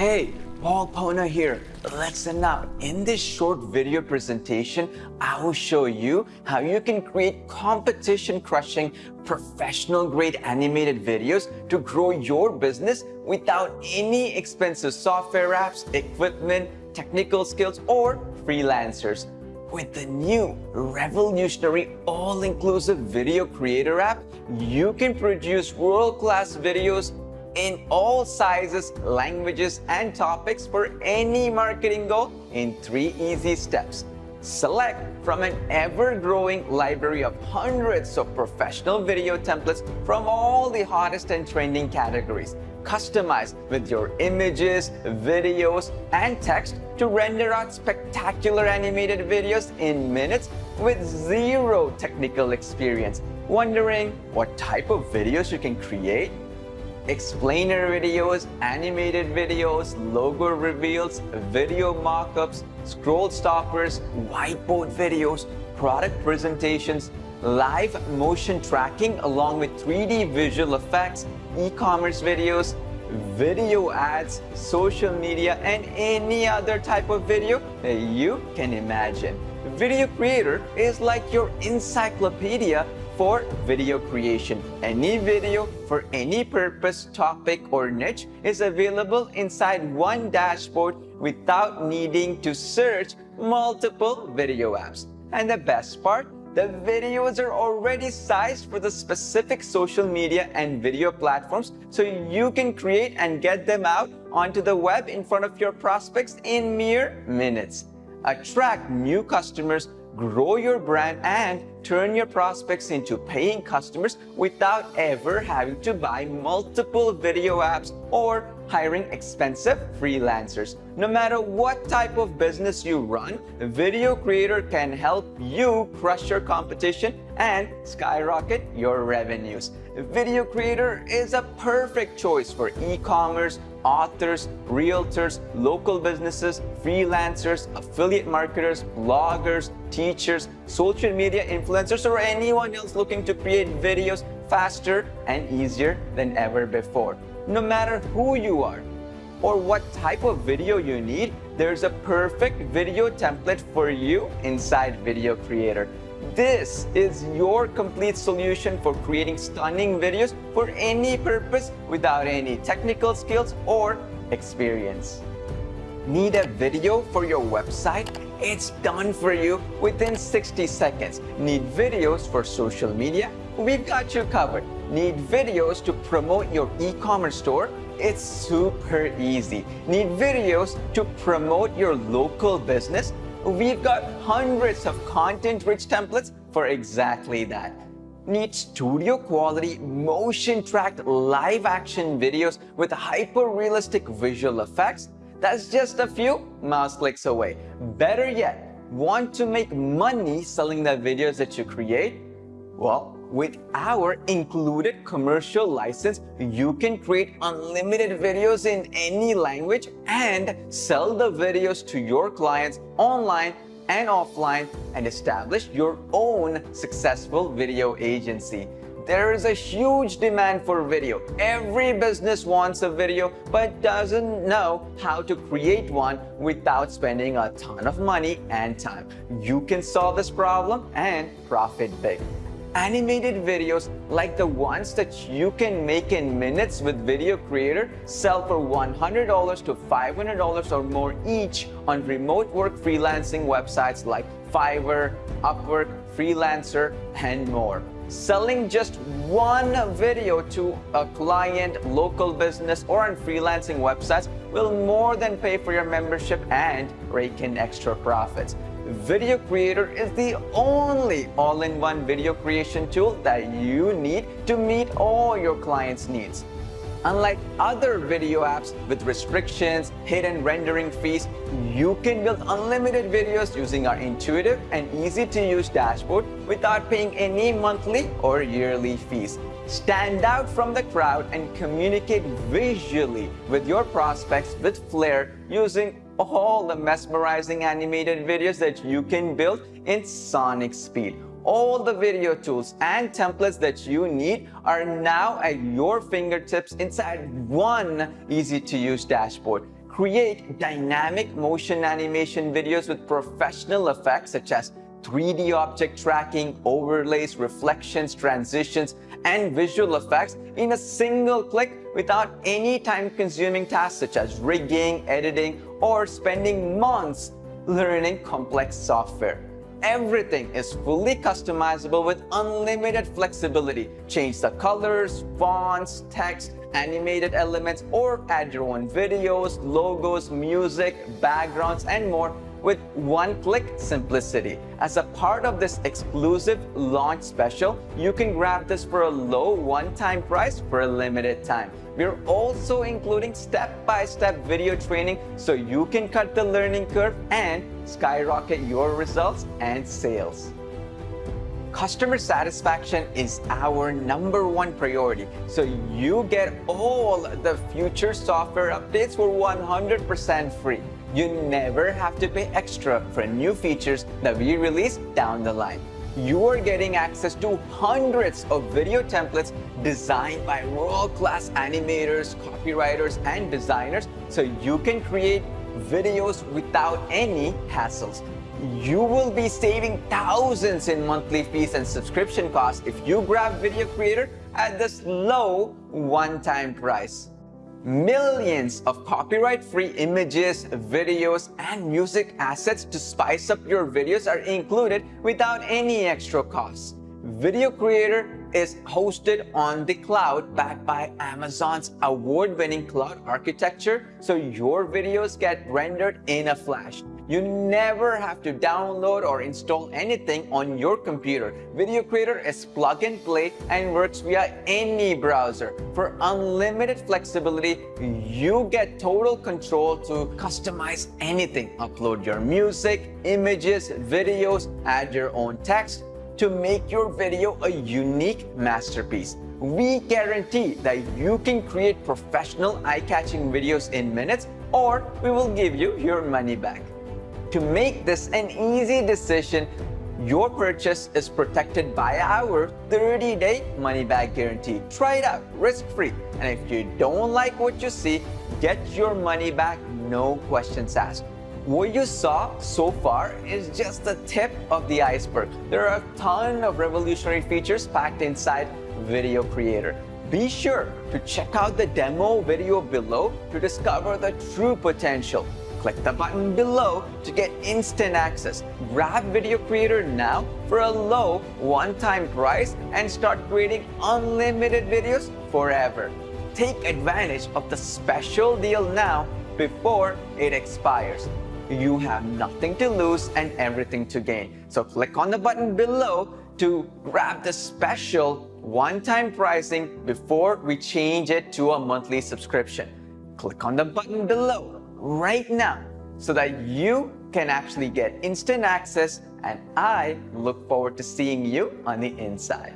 Hey, Paul Ponna here. Listen up. In this short video presentation, I will show you how you can create competition-crushing, professional-grade animated videos to grow your business without any expensive software apps, equipment, technical skills, or freelancers. With the new revolutionary all-inclusive video creator app, you can produce world-class videos in all sizes, languages, and topics for any marketing goal in three easy steps. Select from an ever-growing library of hundreds of professional video templates from all the hottest and trending categories. Customize with your images, videos, and text to render out spectacular animated videos in minutes with zero technical experience. Wondering what type of videos you can create? Explainer videos, animated videos, logo reveals, video mockups, scroll stoppers, whiteboard videos, product presentations, live motion tracking along with 3D visual effects, e-commerce videos, video ads, social media, and any other type of video that you can imagine. Video Creator is like your encyclopedia for video creation. Any video for any purpose, topic, or niche is available inside one dashboard without needing to search multiple video apps. And the best part, the videos are already sized for the specific social media and video platforms so you can create and get them out onto the web in front of your prospects in mere minutes. Attract new customers grow your brand and turn your prospects into paying customers without ever having to buy multiple video apps or hiring expensive freelancers. No matter what type of business you run, a Video Creator can help you crush your competition and skyrocket your revenues. A video Creator is a perfect choice for e-commerce, authors, realtors, local businesses, freelancers, affiliate marketers, bloggers, teachers, social media influencers, or anyone else looking to create videos faster and easier than ever before. No matter who you are or what type of video you need, there's a perfect video template for you inside Video Creator. This is your complete solution for creating stunning videos for any purpose without any technical skills or experience. Need a video for your website? It's done for you within 60 seconds. Need videos for social media? We've got you covered. Need videos to promote your e-commerce store? It's super easy. Need videos to promote your local business? We've got hundreds of content-rich templates for exactly that. Need studio quality, motion-tracked live-action videos with hyper-realistic visual effects? That's just a few mouse clicks away. Better yet, want to make money selling the videos that you create? Well, with our included commercial license, you can create unlimited videos in any language and sell the videos to your clients online and offline and establish your own successful video agency. There is a huge demand for video. Every business wants a video but doesn't know how to create one without spending a ton of money and time. You can solve this problem and profit big animated videos like the ones that you can make in minutes with Video Creator sell for $100 to $500 or more each on remote work freelancing websites like Fiverr, Upwork, Freelancer, and more. Selling just one video to a client, local business, or on freelancing websites will more than pay for your membership and rake in extra profits. Video Creator is the only all-in-one video creation tool that you need to meet all your clients' needs. Unlike other video apps with restrictions, hidden rendering fees, you can build unlimited videos using our intuitive and easy-to-use dashboard without paying any monthly or yearly fees. Stand out from the crowd and communicate visually with your prospects with flair using all the mesmerizing animated videos that you can build in sonic speed. All the video tools and templates that you need are now at your fingertips inside one easy-to-use dashboard. create dynamic motion animation videos with professional effects such as 3D object tracking, overlays, reflections, transitions, and visual effects in a single click without any time-consuming tasks such as rigging, editing, or spending months learning complex software. Everything is fully customizable with unlimited flexibility. Change the colors, fonts, text, animated elements, or add your own videos, logos, music, backgrounds, and more with one-click simplicity. As a part of this exclusive launch special, you can grab this for a low one-time price for a limited time. We're also including step-by-step -step video training so you can cut the learning curve and skyrocket your results and sales. Customer satisfaction is our number one priority, so you get all the future software updates for 100% free. You never have to pay extra for new features that we release down the line. You are getting access to hundreds of video templates designed by world-class animators, copywriters, and designers so you can create videos without any hassles. You will be saving thousands in monthly fees and subscription costs if you grab Video Creator at this low one-time price. Millions of copyright-free images, videos, and music assets to spice up your videos are included without any extra cost. Video Creator is hosted on the cloud backed by Amazon's award-winning cloud architecture so your videos get rendered in a flash. You never have to download or install anything on your computer. Video Creator is plug and play and works via any browser. For unlimited flexibility, you get total control to customize anything. Upload your music, images, videos, add your own text, to make your video a unique masterpiece. We guarantee that you can create professional eye-catching videos in minutes or we will give you your money back. To make this an easy decision, your purchase is protected by our 30-day money-back guarantee. Try it out risk-free. And if you don't like what you see, get your money back, no questions asked. What you saw so far is just the tip of the iceberg. There are a ton of revolutionary features packed inside Video Creator. Be sure to check out the demo video below to discover the true potential. Click the button below to get instant access. Grab Video Creator now for a low one-time price and start creating unlimited videos forever. Take advantage of the special deal now before it expires you have nothing to lose and everything to gain. So click on the button below to grab the special one-time pricing before we change it to a monthly subscription. Click on the button below right now so that you can actually get instant access and I look forward to seeing you on the inside.